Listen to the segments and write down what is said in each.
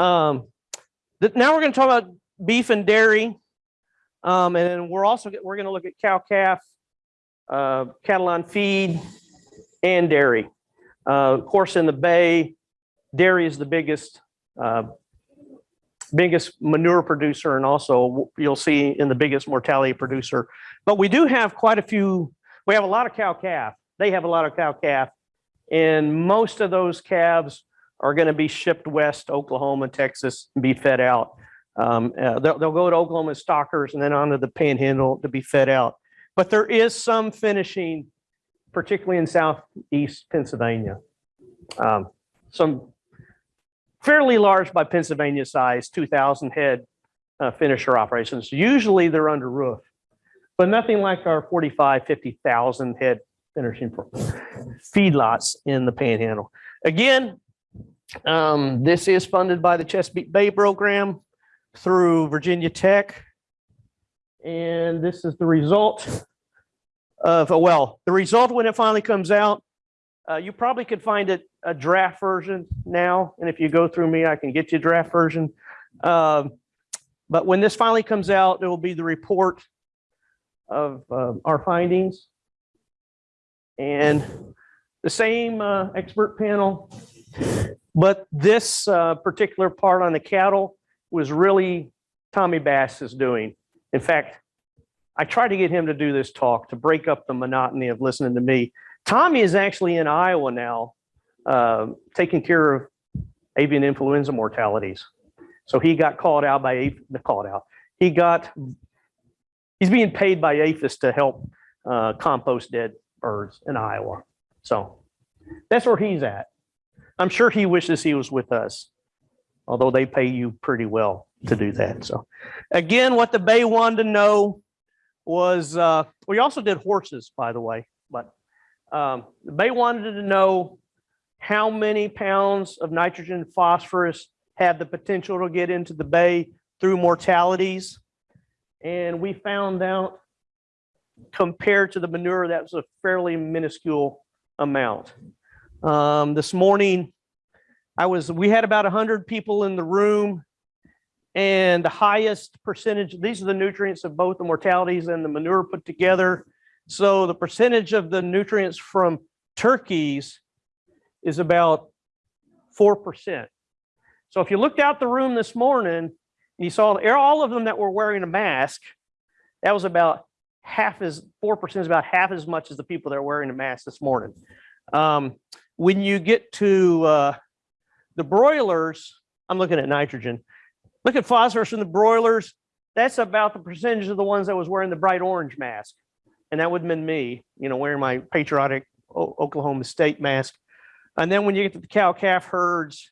Um, now we're going to talk about beef and dairy. Um, and then we're also, we're going to look at cow calf, uh, cattle on feed and dairy. Uh, of course, in the bay, dairy is the biggest, uh, biggest manure producer and also you'll see in the biggest mortality producer. But we do have quite a few, we have a lot of cow calf. They have a lot of cow calf. And most of those calves are going to be shipped west Oklahoma, Texas, and be fed out. Um, uh, they'll, they'll go to Oklahoma stockers and then onto the panhandle to be fed out. But there is some finishing, particularly in southeast Pennsylvania. Um, some fairly large by Pennsylvania size, 2,000 head uh, finisher operations. Usually they're under roof, but nothing like our 45, 50,000 head finishing feedlots in the panhandle. Again, um, this is funded by the Chesapeake Bay program through Virginia Tech. And this is the result of, well, the result when it finally comes out, uh, you probably could find it a draft version now. And if you go through me, I can get you a draft version. Um, but when this finally comes out, it will be the report of uh, our findings. And the same uh, expert panel, but this uh, particular part on the cattle was really Tommy Bass is doing. In fact, I tried to get him to do this talk to break up the monotony of listening to me. Tommy is actually in Iowa now, uh, taking care of avian influenza mortalities. So he got called out by, called out. He got, he's being paid by APHIS to help uh, compost dead birds in Iowa. So that's where he's at. I'm sure he wishes he was with us, although they pay you pretty well to do that. So again, what the Bay wanted to know was, uh, we also did horses, by the way, but um, the Bay wanted to know how many pounds of nitrogen phosphorus had the potential to get into the bay through mortalities. And we found out compared to the manure, that was a fairly minuscule amount. Um, this morning, I was, we had about hundred people in the room. And the highest percentage, these are the nutrients of both the mortalities and the manure put together. So the percentage of the nutrients from turkeys is about 4%. So if you looked out the room this morning, and you saw all of them that were wearing a mask, that was about half as, 4% is about half as much as the people that are wearing a mask this morning. Um, when you get to uh, the broilers, I'm looking at nitrogen. Look at phosphorus in the broilers. That's about the percentage of the ones that was wearing the bright orange mask. And that would have been me, you know, wearing my patriotic Oklahoma State mask. And then when you get to the cow calf herds,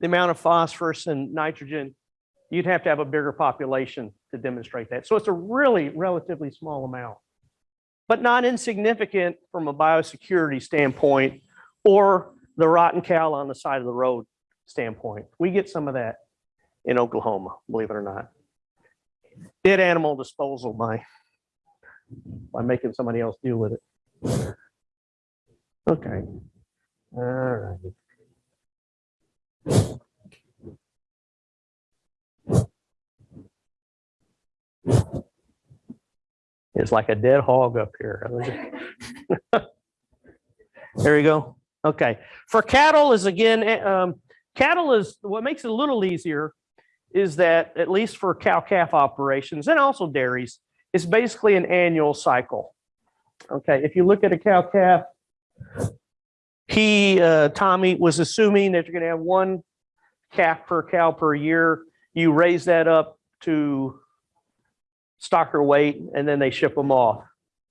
the amount of phosphorus and nitrogen, you'd have to have a bigger population to demonstrate that. So it's a really relatively small amount, but not insignificant from a biosecurity standpoint or the rotten cow on the side of the road standpoint. We get some of that in Oklahoma, believe it or not. Dead animal disposal by, by making somebody else deal with it. Okay. All right. It's like a dead hog up here. There you go. Okay. For cattle is again, eh, um, cattle is, what makes it a little easier is that at least for cow calf operations and also dairies, it's basically an annual cycle. Okay. If you look at a cow calf, he, uh, Tommy was assuming that you're going to have one calf per cow per year. You raise that up to stocker weight and then they ship them off.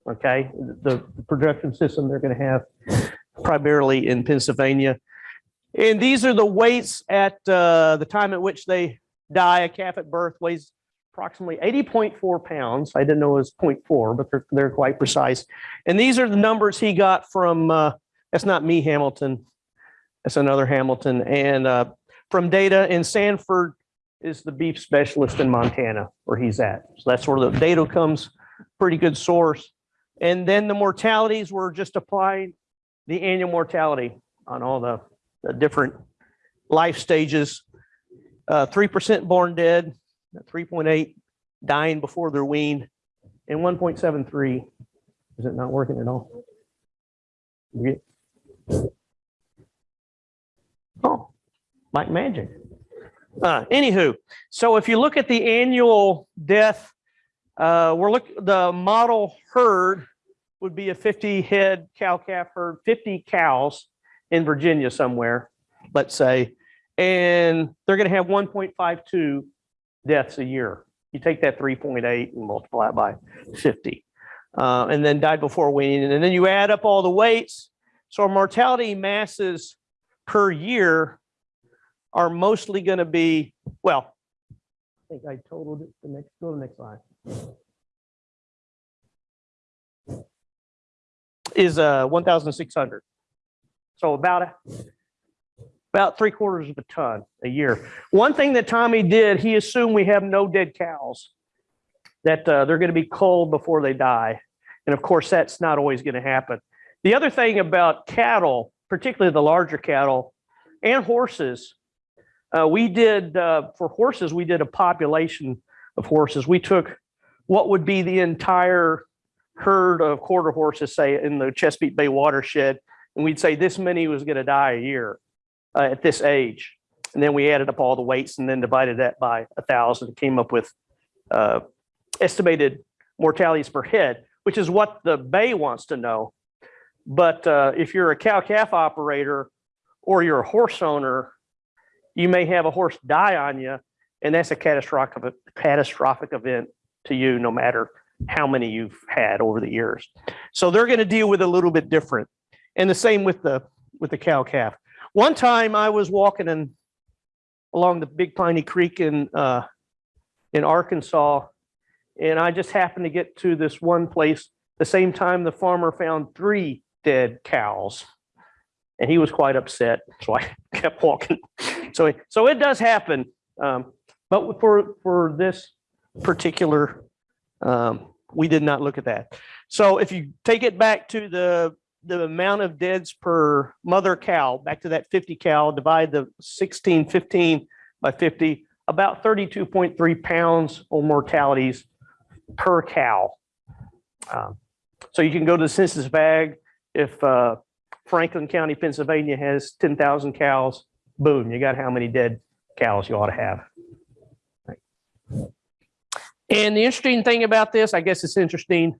Okay. The the production system they're going to have primarily in Pennsylvania. And these are the weights at uh, the time at which they die. A calf at birth weighs approximately 80.4 pounds. I didn't know it was 0.4, but they're, they're quite precise. And these are the numbers he got from, uh, that's not me, Hamilton. That's another Hamilton. And uh, from data in Sanford is the beef specialist in Montana where he's at. So that's where the data comes, pretty good source. And then the mortalities were just applying the annual mortality on all the, the different life stages. uh, 3% born dead, 3.8 dying before they're weaned, and 1.73. Is it not working at all? Oh, like magic. Uh, anywho, so if you look at the annual death, uh, we're look, the model herd would be a 50 head cow calf herd, 50 cows in Virginia somewhere, let's say, and they're going to have 1.52 deaths a year. You take that 3.8 and multiply it by 50, uh, and then died before weaning, and then you add up all the weights. So our mortality masses per year are mostly going to be well. I think I totaled it. The next, go to the next slide. Is uh 1,600. So about about three quarters of a ton a year. One thing that Tommy did, he assumed we have no dead cows, that uh, they're going to be culled before they die. And of course, that's not always going to happen. The other thing about cattle, particularly the larger cattle and horses, uh, we did, uh, for horses, we did a population of horses. We took what would be the entire herd of quarter horses, say in the Chesapeake Bay watershed, and we'd say this many was going to die a year uh, at this age. And then we added up all the weights and then divided that by a thousand, came up with uh, estimated mortalities per head, which is what the Bay wants to know. But uh, if you're a cow calf operator or you're a horse owner, you may have a horse die on you, and that's a catastrophic catastrophic event to you, no matter how many you've had over the years. So they're going to deal with a little bit different. And the same with the with the cow calf. One time I was walking in along the Big Piney Creek in uh, in Arkansas, and I just happened to get to this one place the same time the farmer found three dead cows, and he was quite upset. So I kept walking. So so it does happen, um, but for for this particular, um, we did not look at that. So if you take it back to the the amount of deads per mother cow, back to that 50 cow, divide the 16, 15 by 50, about 32.3 pounds of mortalities per cow. Um, so you can go to the census bag. If uh, Franklin County, Pennsylvania has 10,000 cows, boom, you got how many dead cows you ought to have. And the interesting thing about this, I guess it's interesting,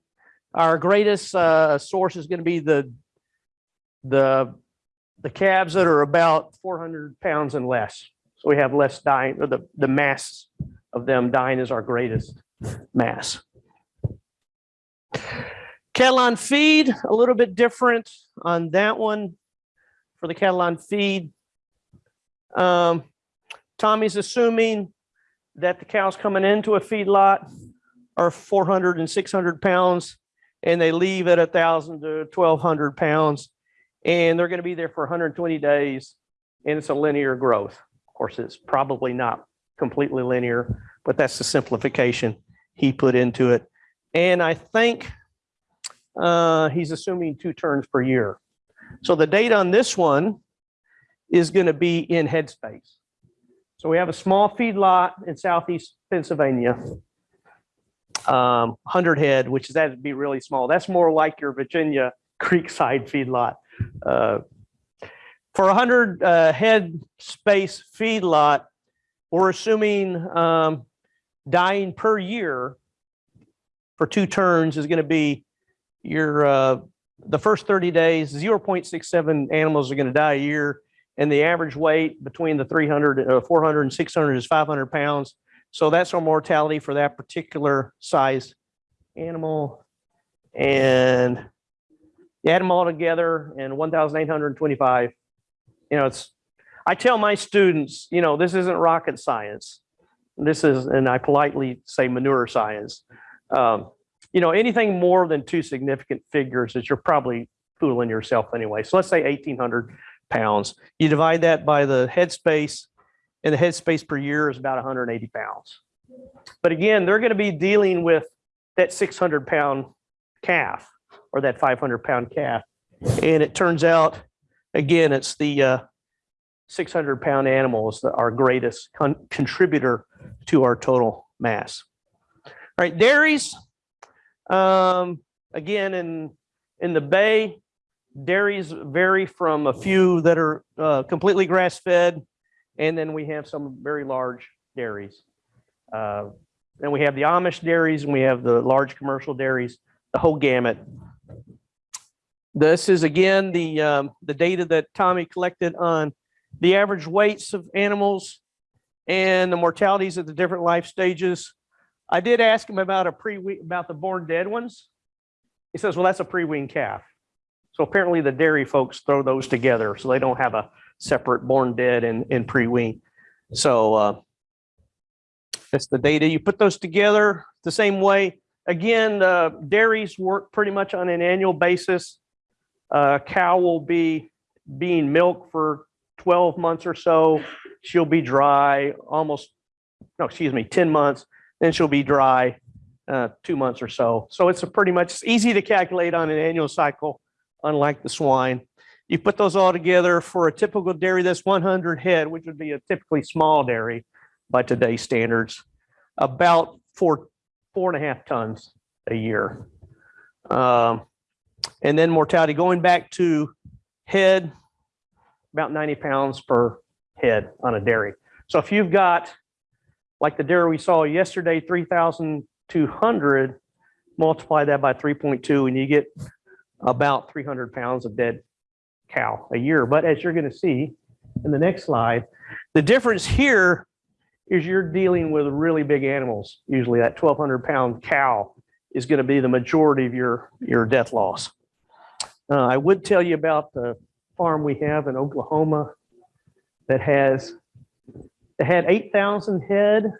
our greatest uh, source is going to be the the the calves that are about 400 pounds and less. So we have less dying, or the the mass of them dying is our greatest mass. Cattle on feed, a little bit different on that one for the cattle on feed. Um, Tommy's assuming that the cows coming into a feedlot are 400 and 600 pounds and they leave at thousand to 1200 pounds and they're going to be there for 120 days and it's a linear growth. Of course, it's probably not completely linear, but that's the simplification he put into it. And I think uh, he's assuming two turns per year. So the date on this one is going to be in headspace. So we have a small feedlot in southeast Pennsylvania, um, 100 head, which is that would be really small. That's more like your Virginia Creekside feedlot. Uh, for a 100 uh, head space feedlot, we're assuming um, dying per year for two turns is going to be your uh, the first 30 days, 0.67 animals are going to die a year and the average weight between the 300, uh, 400 and 600 is 500 pounds. So that's our mortality for that particular size animal. And you add them all together and 1,825, you know, it's, I tell my students, you know, this isn't rocket science. This is, and I politely say manure science. Um, you know, anything more than two significant figures is you're probably fooling yourself anyway. So let's say 1,800 pounds. You divide that by the headspace, and the headspace per year is about 180 pounds. But again, they're going to be dealing with that 600 pound calf or that 500 pound calf. And it turns out, again, it's the uh, 600 pound animal is the- our greatest con- contributor to our total mass. All right, dairies. Um, again, in, in the bay, dairies vary from a few that are uh, completely grass fed. And then we have some very large dairies. Uh, Then we have the Amish dairies and we have the large commercial dairies, the whole gamut. This is again, the, um, the data that Tommy collected on the average weights of animals and the mortalities at the different life stages. I did ask him about a pre, about the born dead ones. He says, well, that's a pre-weaned calf. So apparently the dairy folks throw those together, so they don't have a separate born dead and, and pre-wean. So, uh, that's the data. You put those together the same way. Again, uh, dairies work pretty much on an annual basis. Uh, cow will be being milked for 12 months or so. She'll be dry almost, no, excuse me, 10 months. Then she'll be dry uh, two months or so. So it's pretty much easy to calculate on an annual cycle, unlike the swine. You put those all together for a typical dairy that's 100 head, which would be a typically small dairy by today's standards, about four, four and a half tons a year. Um, and then mortality going back to head, about 90 pounds per head on a dairy. So if you've got, like the dairy we saw yesterday, 3,200, multiply that by 3.2 and you get about 300 pounds of dead cow a year. But as you're going to see in the next slide, the difference here is you're dealing with really big animals. Usually that 1200 pound cow is going to be the majority of your, your death loss. Uh, I would tell you about the farm we have in Oklahoma that has, that had 8,000 head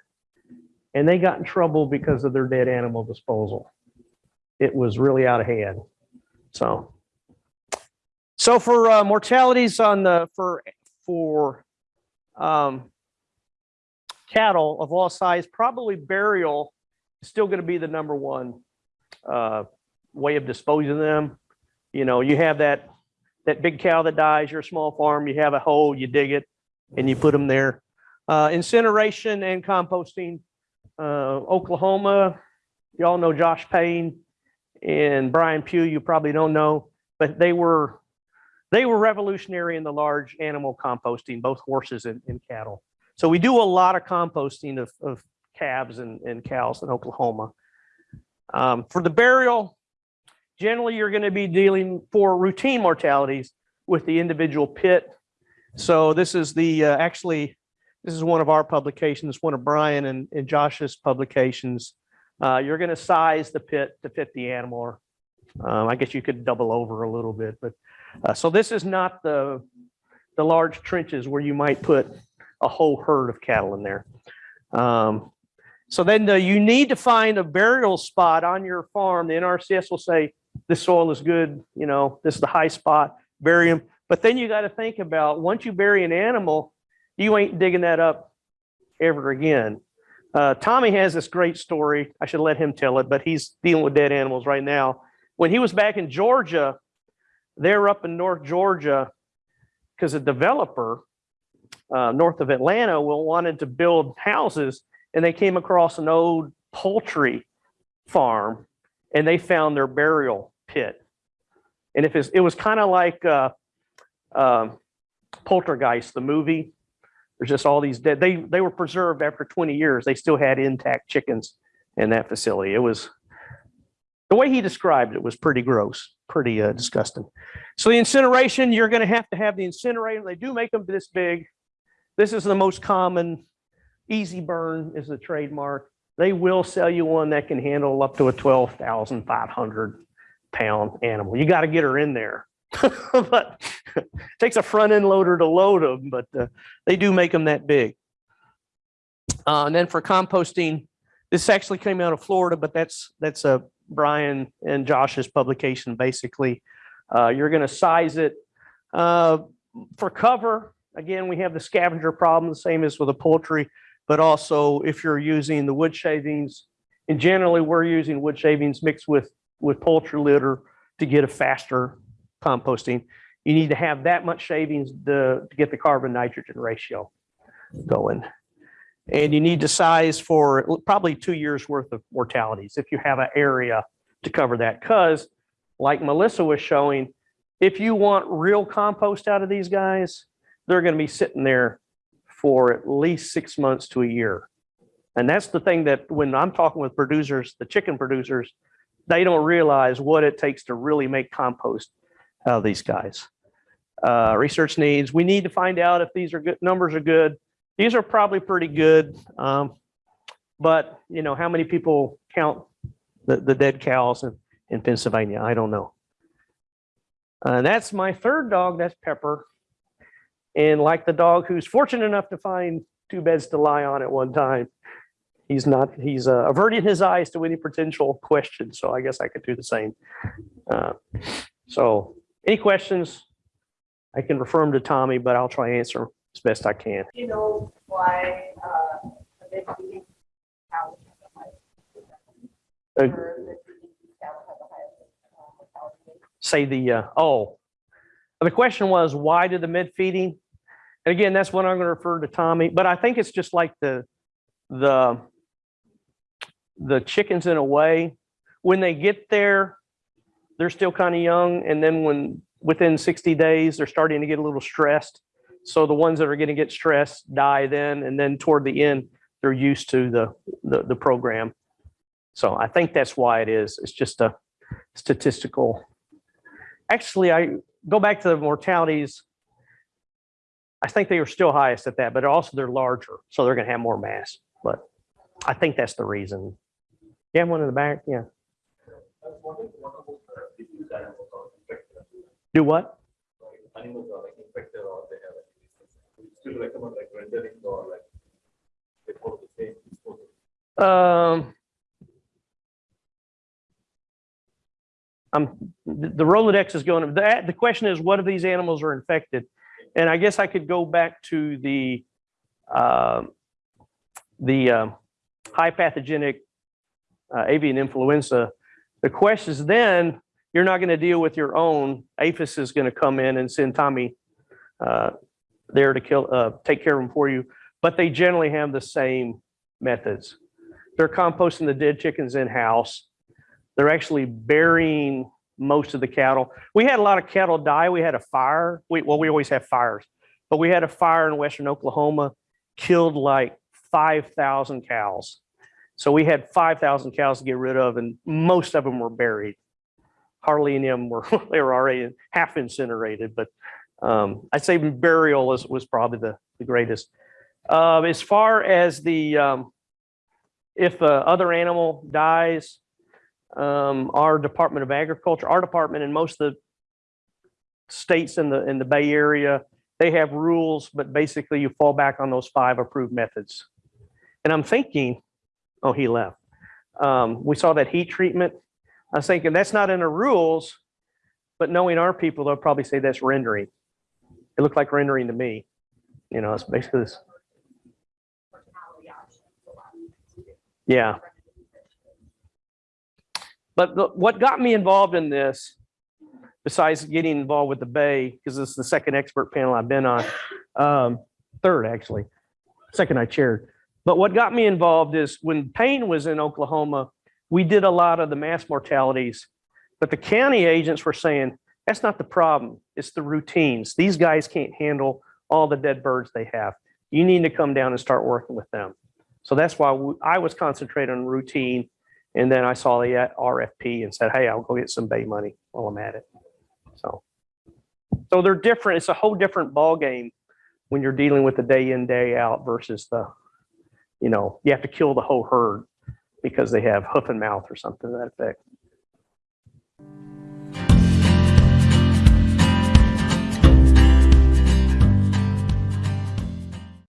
and they got in trouble because of their dead animal disposal. It was really out of hand. So, so for uh, mortalities on the, for, for um, cattle of all size, probably burial is still going to be the number one uh, way of disposing of them. You know, you have that that big cow that dies, your small farm, you have a hole, you dig it, and you put them there. Uh, incineration and composting. Uh, Oklahoma, you all know Josh Payne and Brian Pugh. You probably don't know, but they were they were revolutionary in the large animal composting, both horses and, and cattle. So we do a lot of composting of, of calves and, and cows in Oklahoma. Um, for the burial, generally you're going to be dealing for routine mortalities with the individual pit. So this is the uh, actually this is one of our publications, one of Brian and, and Josh's publications. Uh, you're going to size the pit to fit the animal. Um, I guess you could double over a little bit, but uh, so this is not the the large trenches where you might put a whole herd of cattle in there. Um, so then uh, you need to find a burial spot on your farm. The NRCS will say, this soil is good, you know, this is the high spot, bury them. But then you got to think about once you bury an animal, you ain't digging that up ever again. Uh, Tommy has this great story. I should let him tell it, but he's dealing with dead animals right now. When he was back in Georgia, they're up in North Georgia because a developer uh, north of Atlanta wanted to build houses and they came across an old poultry farm and they found their burial pit. And if it was kind of like uh, um, Poltergeist, the movie, there's just all these dead, they, they were preserved after 20 years. They still had intact chickens in that facility. It was, the way he described it was pretty gross, pretty uh, disgusting. So the incineration, you're going to have to have the incinerator. They do make them this big. This is the most common. Easy burn is the trademark. They will sell you one that can handle up to a 12,500 pound animal. You got to get her in there. but it takes a front end loader to load them, but uh, they do make them that big. Uh, and then for composting, this actually came out of Florida, but that's that's a Brian and Josh's publication. Basically, uh, you're going to size it uh, for cover. Again, we have the scavenger problem, the same as with the poultry, but also if you're using the wood shavings, and generally we're using wood shavings mixed with with poultry litter to get a faster composting. you need to have that much shavings to, to get the carbon nitrogen ratio going. And you need to size for probably two years worth of mortalities if you have an area to cover that. Because like Melissa was showing, if you want real compost out of these guys, they're going to be sitting there for at least six months to a year. And that's the thing that when I'm talking with producers, the chicken producers, they don't realize what it takes to really make compost out of these guys. Uh, research needs, we need to find out if these are good, numbers are good. These are probably pretty good. Um, but you know, how many people count the, the dead cows in, in Pennsylvania? I don't know. Uh, that's my third dog, that's Pepper. And like the dog who's fortunate enough to find two beds to lie on at one time, he's not, he's uh, averting his eyes to any potential questions. So I guess I could do the same. Uh, so any questions? I can refer them to Tommy, but I'll try to answer them as best I can. you know why, uh, Uh, highest, or the meeting cows have the highest, uh, say the, uh, oh, the question was, why did the mid feeding? And again, that's what I'm going to refer to Tommy, but I think it's just like the, the, the chickens in a way, when they get there, they're still kind of young. And then when, within 60 days, they're starting to get a little stressed. So the ones that are going to get stressed die then, and then toward the end, they're used to the, the, the program. So I think that's why it is. It's just a statistical actually, I go back to the mortalities. I think they were still highest at that, but also they're larger, so they're gonna have more mass. But I think that's the reason. Yeah, one in the back, yeah. I was wondering, what about the disease animals or infected? Do what? Animals are like infected or they have like still recommend like rendering or like they follow the same disposal. Um. I'm, the the Rolodex is going, the, the question is, what if these animals are infected? And I guess I could go back to the, um, the, um, high pathogenic uh, avian influenza. The question is then, you're not going to deal with your own. APHIS is going to come in and send Tommy uh, there to kill, uh, take care of them for you. But they generally have the same methods. They're composting the dead chickens in-house. They're actually burying most of the cattle. We had a lot of cattle die. We had a fire. We, well, we always have fires, but we had a fire in western Oklahoma, killed like 5,000 cows. So we had 5,000 cows to get rid of and most of them were buried. Of were, they were already half incinerated, but um, I'd say burial was, was probably the, the greatest. Uh, as far as the, um, if uh, other animal dies, um, our Department of Agriculture, our department and most of the states in the, in the Bay Area, they have rules, but basically you fall back on those five approved methods. And I'm thinking, oh, he left. Um, we saw that heat treatment. I was thinking that's not in the rules, but knowing our people, they'll probably say that's rendering. It looked like rendering to me. You know, it's basically this. Yeah. But the, what got me involved in this, besides getting involved with the Bay, because this is the second expert panel I've been on, um, third actually, second I chaired. But what got me involved is when Payne was in Oklahoma, we did a lot of the mass mortalities, but the county agents were saying, that's not the problem. It's the routines. These guys can't handle all the dead birds they have. You need to come down and start working with them. So that's why I was concentrating on routine. And then I saw the RFP and said, hey, I'll go get some Bay money while I'm at it. So, so they're different. It's a whole different ballgame when you're dealing with the day in, day out versus the, you know, you have to kill the whole herd because they have hoof and mouth or something to that effect.